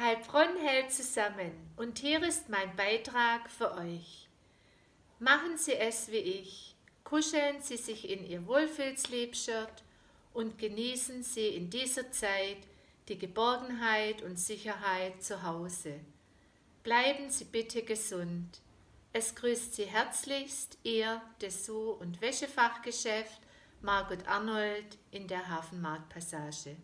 Heilbronn hält zusammen und hier ist mein Beitrag für euch. Machen Sie es wie ich. Kuscheln Sie sich in Ihr Wohlfühlsleibshirt und genießen Sie in dieser Zeit die Geborgenheit und Sicherheit zu Hause. Bleiben Sie bitte gesund. Es grüßt Sie herzlichst Ihr Dessous- und Wäschefachgeschäft Margot Arnold in der Hafenmarktpassage.